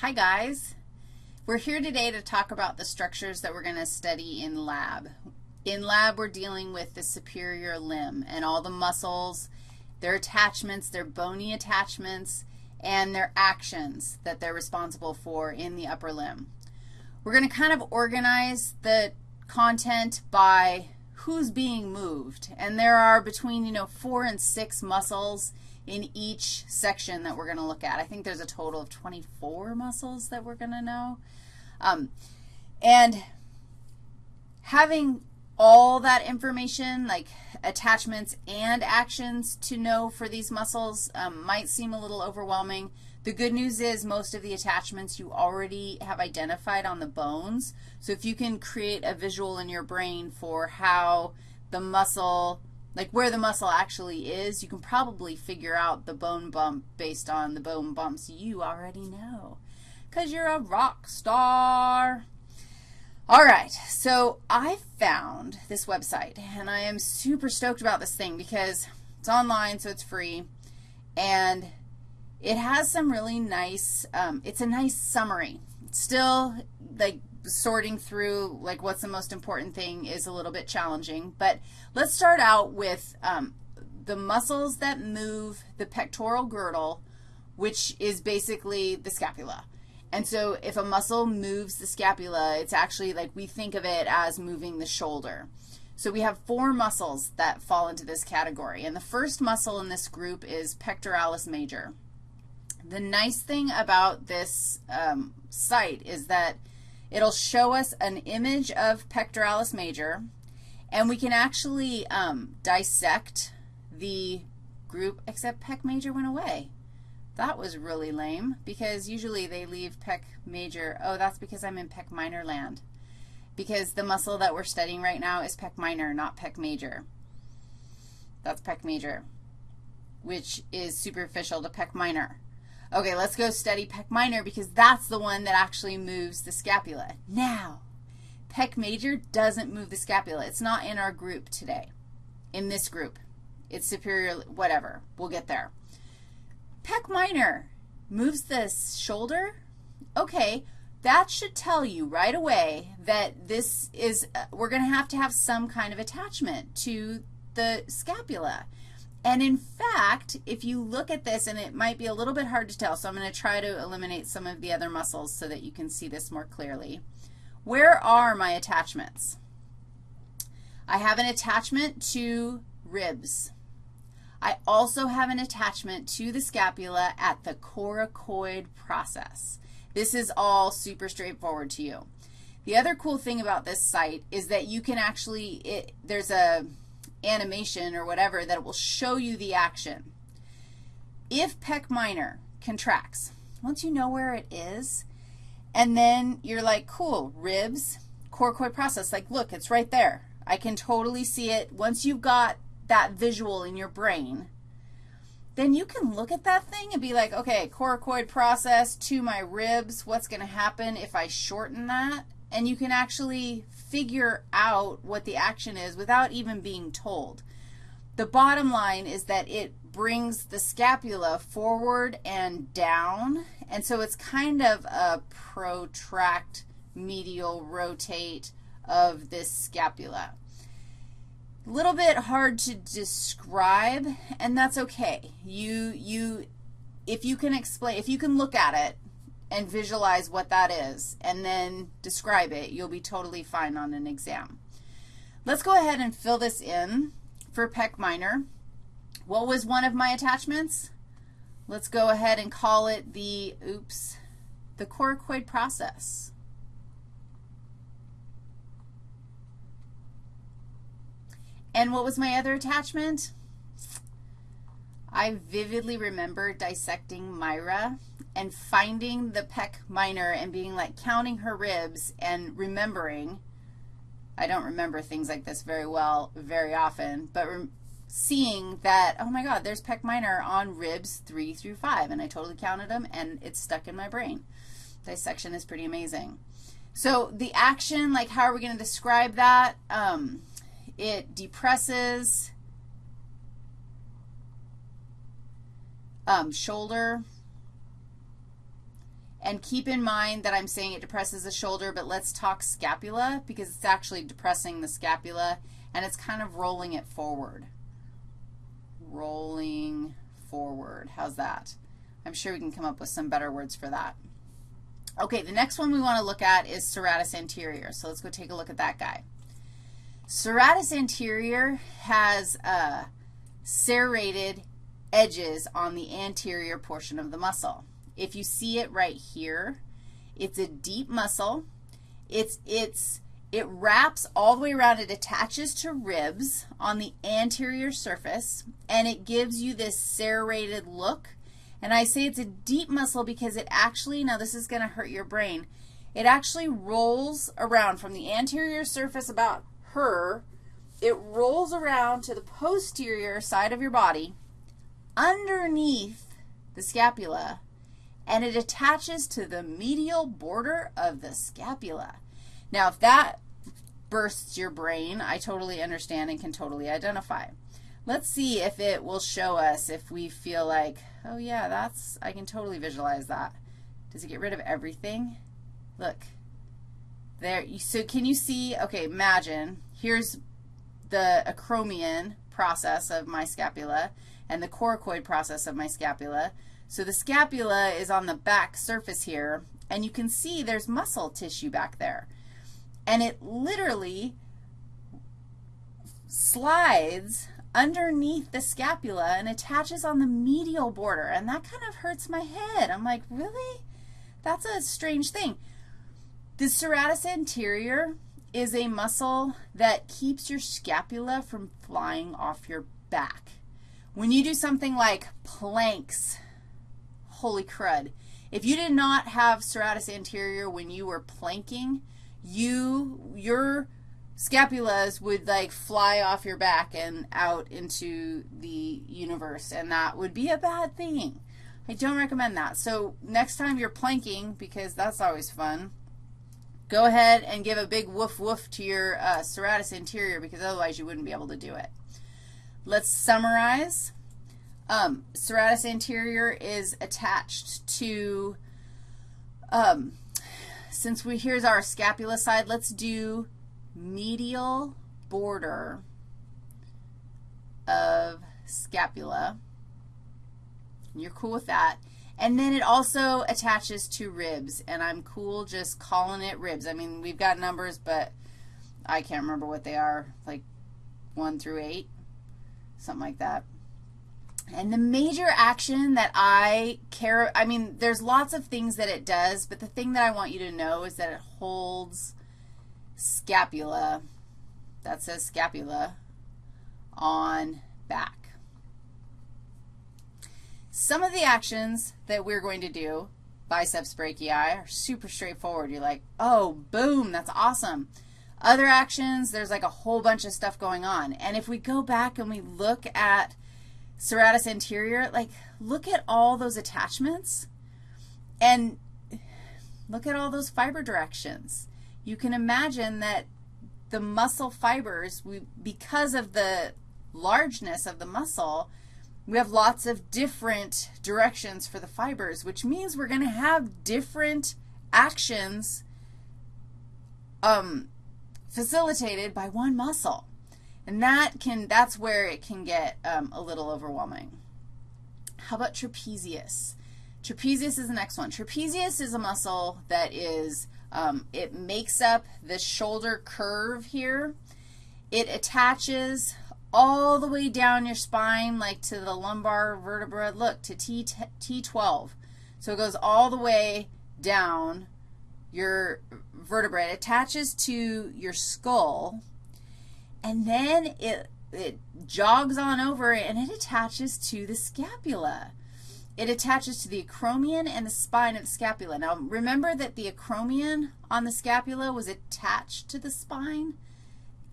Hi guys. We're here today to talk about the structures that we're going to study in lab. In lab, we're dealing with the superior limb and all the muscles, their attachments, their bony attachments, and their actions that they're responsible for in the upper limb. We're going to kind of organize the content by who's being moved, and there are between, you know, four and six muscles in each section that we're going to look at. I think there's a total of 24 muscles that we're going to know. Um, and having all that information, like attachments and actions to know for these muscles um, might seem a little overwhelming. The good news is most of the attachments you already have identified on the bones. So if you can create a visual in your brain for how the muscle like where the muscle actually is, you can probably figure out the bone bump based on the bone bumps you already know because you're a rock star. All right, so I found this website, and I am super stoked about this thing because it's online, so it's free, and it has some really nice, um, it's a nice summary. still, like, sorting through like what's the most important thing is a little bit challenging. But let's start out with um, the muscles that move the pectoral girdle, which is basically the scapula. And so if a muscle moves the scapula, it's actually like we think of it as moving the shoulder. So we have four muscles that fall into this category. And the first muscle in this group is pectoralis major. The nice thing about this um, site is that It'll show us an image of pectoralis major, and we can actually um, dissect the group, except pec major went away. That was really lame because usually they leave pec major. Oh, that's because I'm in pec minor land because the muscle that we're studying right now is pec minor, not pec major. That's pec major, which is superficial to pec minor. Okay, let's go study pec minor because that's the one that actually moves the scapula. Now, pec major doesn't move the scapula. It's not in our group today, in this group. It's superior, whatever. We'll get there. Pec minor moves the shoulder. Okay, that should tell you right away that this is, uh, we're going to have to have some kind of attachment to the scapula. And in fact, if you look at this, and it might be a little bit hard to tell, so I'm going to try to eliminate some of the other muscles so that you can see this more clearly. Where are my attachments? I have an attachment to ribs. I also have an attachment to the scapula at the coracoid process. This is all super straightforward to you. The other cool thing about this site is that you can actually, it, there's a, animation or whatever that will show you the action. If pec minor contracts, once you know where it is, and then you're like, cool, ribs, coracoid process, like, look, it's right there. I can totally see it. Once you've got that visual in your brain, then you can look at that thing and be like, okay, coracoid process to my ribs, what's going to happen if I shorten that? And you can actually figure out what the action is without even being told. The bottom line is that it brings the scapula forward and down, and so it's kind of a protract medial rotate of this scapula. A little bit hard to describe, and that's okay. You, you, if you can explain, if you can look at it and visualize what that is and then describe it, you'll be totally fine on an exam. Let's go ahead and fill this in for pec minor. What was one of my attachments? Let's go ahead and call it the, oops, the coracoid process. And what was my other attachment? I vividly remember dissecting Myra and finding the pec minor and being like counting her ribs and remembering. I don't remember things like this very well very often, but seeing that, oh my God, there's pec minor on ribs 3 through 5, and I totally counted them, and it's stuck in my brain. Dissection is pretty amazing. So the action, like how are we going to describe that? Um, it depresses um, shoulder, And keep in mind that I'm saying it depresses the shoulder, but let's talk scapula because it's actually depressing the scapula and it's kind of rolling it forward. Rolling forward. How's that? I'm sure we can come up with some better words for that. Okay, the next one we want to look at is serratus anterior. So let's go take a look at that guy. Serratus anterior has uh, serrated edges on the anterior portion of the muscle. If you see it right here, it's a deep muscle. It's, it's, it wraps all the way around. It attaches to ribs on the anterior surface, and it gives you this serrated look. And I say it's a deep muscle because it actually, now this is going to hurt your brain, it actually rolls around from the anterior surface about her, it rolls around to the posterior side of your body underneath the scapula, and it attaches to the medial border of the scapula. Now, if that bursts your brain, I totally understand and can totally identify. Let's see if it will show us if we feel like, oh, yeah, that's, I can totally visualize that. Does it get rid of everything? Look. There, so can you see, okay, imagine, here's the acromion process of my scapula and the coracoid process of my scapula. So the scapula is on the back surface here, and you can see there's muscle tissue back there. And it literally slides underneath the scapula and attaches on the medial border, and that kind of hurts my head. I'm like, really? That's a strange thing. The serratus anterior is a muscle that keeps your scapula from flying off your back. When you do something like planks, holy crud, if you did not have serratus anterior when you were planking, you, your scapulas would like fly off your back and out into the universe, and that would be a bad thing. I don't recommend that. So next time you're planking, because that's always fun, go ahead and give a big woof woof to your uh, serratus anterior because otherwise you wouldn't be able to do it. Let's summarize. Um, serratus anterior is attached to, um, since we, here's our scapula side, let's do medial border of scapula. You're cool with that. And then it also attaches to ribs, and I'm cool just calling it ribs. I mean, we've got numbers, but I can't remember what they are, like 1 through 8 something like that. And the major action that I care, I mean, there's lots of things that it does, but the thing that I want you to know is that it holds scapula, that says scapula, on back. Some of the actions that we're going to do, biceps brachii, are super straightforward. You're like, oh, boom, that's awesome. Other actions, there's like a whole bunch of stuff going on. And if we go back and we look at serratus anterior, like look at all those attachments and look at all those fiber directions. You can imagine that the muscle fibers, we, because of the largeness of the muscle, we have lots of different directions for the fibers, which means we're going to have different actions um, facilitated by one muscle. And that can, that's where it can get um, a little overwhelming. How about trapezius? Trapezius is the next one. Trapezius is a muscle that is, um, it makes up the shoulder curve here. It attaches all the way down your spine, like to the lumbar vertebra. Look, to T, T12. So it goes all the way down your vertebrae. It attaches to your skull, and then it, it jogs on over and it attaches to the scapula. It attaches to the acromion and the spine of the scapula. Now, remember that the acromion on the scapula was attached to the spine?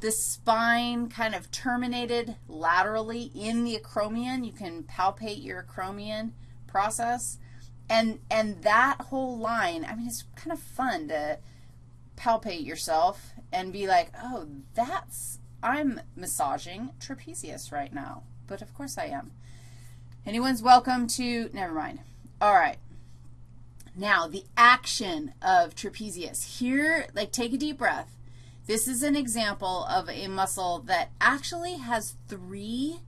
The spine kind of terminated laterally in the acromion. You can palpate your acromion process. And, and that whole line, I mean, it's kind of fun to palpate yourself and be like, oh, that's, I'm massaging trapezius right now. But of course I am. Anyone's welcome to, never mind. All right. Now, the action of trapezius. Here, like take a deep breath. This is an example of a muscle that actually has three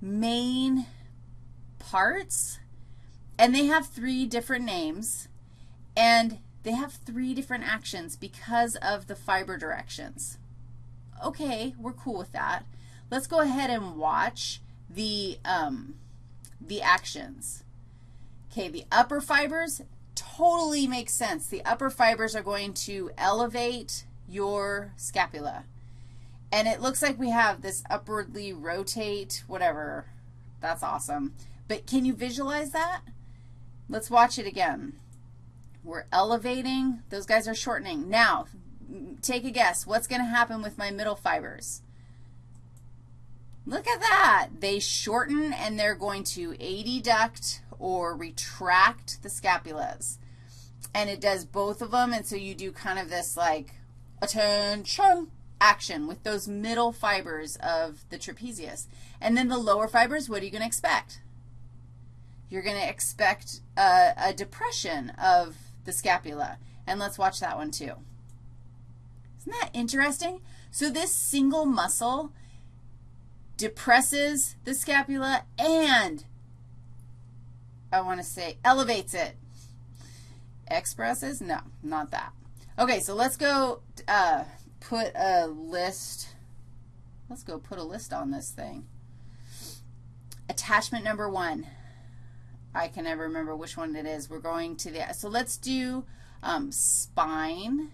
main parts, and they have three different names, and they have three different actions because of the fiber directions. Okay, we're cool with that. Let's go ahead and watch the, um, the actions. Okay, the upper fibers totally makes sense. The upper fibers are going to elevate your scapula. And it looks like we have this upwardly rotate, whatever. That's awesome. But can you visualize that? Let's watch it again. We're elevating. Those guys are shortening. Now, take a guess. What's going to happen with my middle fibers? Look at that. They shorten and they're going to adduct or retract the scapulas. And it does both of them, and so you do kind of this like attention action with those middle fibers of the trapezius. And then the lower fibers, what are you going to expect? You're going to expect a, a depression of the scapula. And let's watch that one too. Isn't that interesting? So this single muscle depresses the scapula and, I want to say, elevates it. Expresses? No, not that. Okay, so let's go uh, put a list. Let's go put a list on this thing. Attachment number one. I can never remember which one it is. We're going to the, so let's do um, spine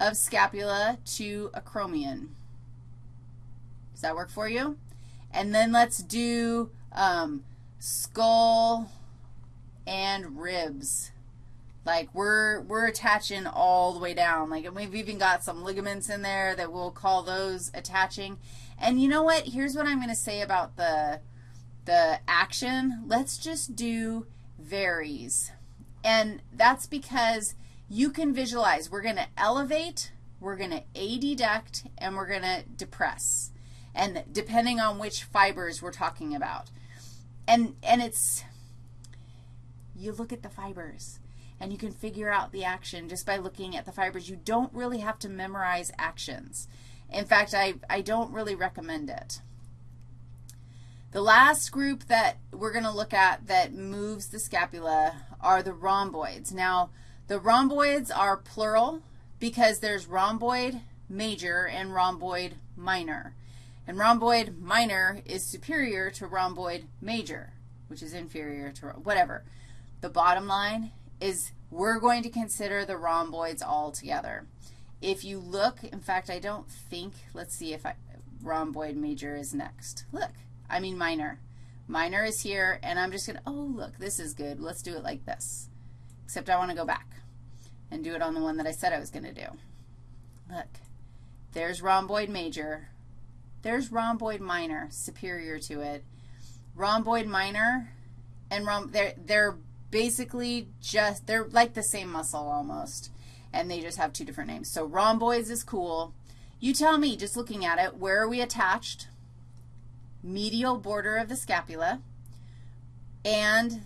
of scapula to acromion. Does that work for you? And then let's do um, skull and ribs. Like we're, we're attaching all the way down. Like we've even got some ligaments in there that we'll call those attaching. And you know what? Here's what I'm going to say about the, the action. Let's just do varies. And that's because you can visualize. We're going to elevate, we're going to adduct, and we're going to depress. And depending on which fibers we're talking about. And, and it's, you look at the fibers and you can figure out the action just by looking at the fibers. You don't really have to memorize actions. In fact, I, I don't really recommend it. The last group that we're going to look at that moves the scapula are the rhomboids. Now, the rhomboids are plural because there's rhomboid major and rhomboid minor. And rhomboid minor is superior to rhomboid major, which is inferior to whatever. The bottom line is we're going to consider the rhomboids all together. If you look, in fact, I don't think, let's see if I, rhomboid major is next. Look, I mean minor. Minor is here, and I'm just going to, oh, look, this is good. Let's do it like this, except I want to go back and do it on the one that I said I was going to do. Look, there's rhomboid major. There's rhomboid minor, superior to it. Rhomboid minor and rhomb, they're, they're basically just, they're like the same muscle almost, and they just have two different names. So rhomboids is cool. You tell me, just looking at it, where are we attached? Medial border of the scapula and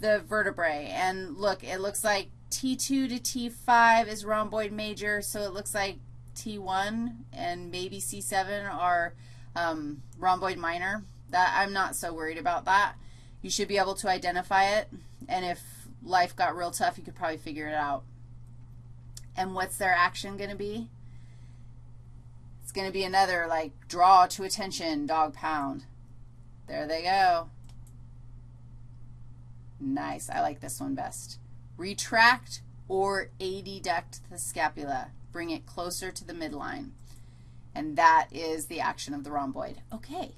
the vertebrae. And look, it looks like T2 to T5 is rhomboid major, so it looks like T1 and maybe C7 are um, rhomboid minor. That I'm not so worried about that. You should be able to identify it, and if life got real tough, you could probably figure it out. And what's their action going to be? It's going to be another, like, draw to attention, dog pound. There they go. Nice. I like this one best. Retract or adduct the scapula. Bring it closer to the midline. And that is the action of the rhomboid. Okay.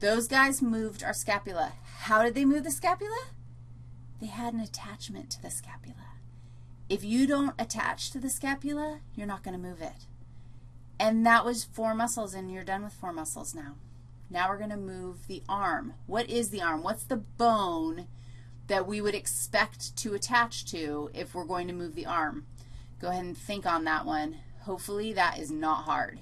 Those guys moved our scapula. How did they move the scapula? They had an attachment to the scapula. If you don't attach to the scapula, you're not going to move it. And that was four muscles, and you're done with four muscles now. Now we're going to move the arm. What is the arm? What's the bone that we would expect to attach to if we're going to move the arm? Go ahead and think on that one. Hopefully that is not hard.